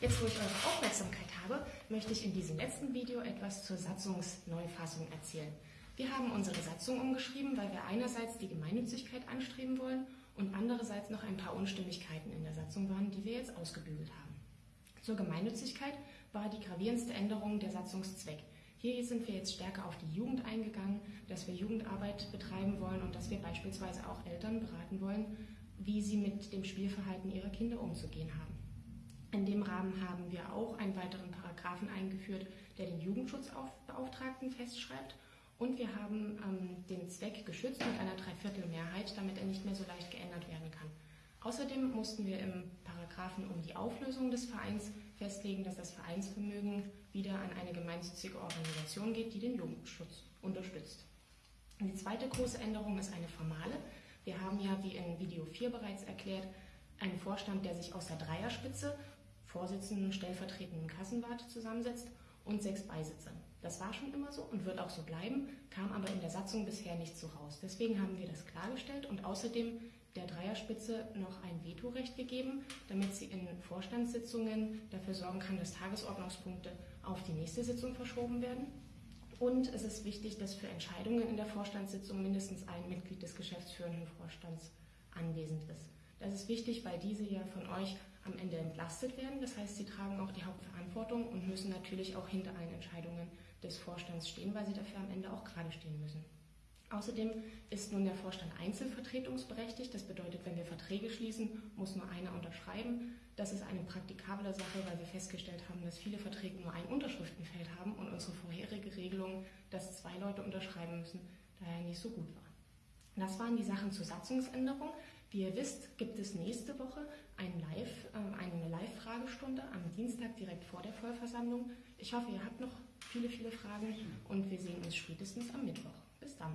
Jetzt, wo ich eure Aufmerksamkeit habe, möchte ich in diesem letzten Video etwas zur Satzungsneufassung erzählen. Wir haben unsere Satzung umgeschrieben, weil wir einerseits die Gemeinnützigkeit anstreben wollen und andererseits noch ein paar Unstimmigkeiten in der Satzung waren, die wir jetzt ausgebügelt haben. Zur Gemeinnützigkeit war die gravierendste Änderung der Satzungszweck. Hier sind wir jetzt stärker auf die Jugend eingegangen, dass wir Jugendarbeit betreiben wollen und dass wir beispielsweise auch Eltern beraten wollen, wie sie mit dem Spielverhalten ihrer Kinder umzugehen haben. In dem Rahmen haben wir auch einen weiteren Paragraphen eingeführt, der den Jugendschutzbeauftragten festschreibt. Und wir haben ähm, den Zweck geschützt mit einer Dreiviertelmehrheit, damit er nicht mehr so leicht geändert werden kann. Außerdem mussten wir im Paragraphen um die Auflösung des Vereins festlegen, dass das Vereinsvermögen wieder an eine gemeinnützige Organisation geht, die den Jugendschutz unterstützt. Die zweite große Änderung ist eine formale. Wir haben ja, wie in Video 4 bereits erklärt, einen Vorstand, der sich aus der Dreierspitze Vorsitzenden, stellvertretenden Kassenwart zusammensetzt und sechs Beisitzer. Das war schon immer so und wird auch so bleiben, kam aber in der Satzung bisher nicht so raus. Deswegen haben wir das klargestellt und außerdem der Dreierspitze noch ein Vetorecht gegeben, damit sie in Vorstandssitzungen dafür sorgen kann, dass Tagesordnungspunkte auf die nächste Sitzung verschoben werden. Und es ist wichtig, dass für Entscheidungen in der Vorstandssitzung mindestens ein Mitglied des geschäftsführenden Vorstands anwesend ist. Das ist wichtig, weil diese ja von euch am Ende entlastet werden. Das heißt, sie tragen auch die Hauptverantwortung und müssen natürlich auch hinter allen Entscheidungen des Vorstands stehen, weil sie dafür am Ende auch gerade stehen müssen. Außerdem ist nun der Vorstand einzelvertretungsberechtigt. Das bedeutet, wenn wir Verträge schließen, muss nur einer unterschreiben. Das ist eine praktikable Sache, weil wir festgestellt haben, dass viele Verträge nur ein Unterschriftenfeld haben und unsere vorherige Regelung, dass zwei Leute unterschreiben müssen, daher nicht so gut war. Das waren die Sachen zur Satzungsänderung. Wie ihr wisst, gibt es nächste Woche ein Live, äh, eine Live-Fragestunde am Dienstag direkt vor der Vollversammlung. Ich hoffe, ihr habt noch viele, viele Fragen und wir sehen uns spätestens am Mittwoch. Bis dann.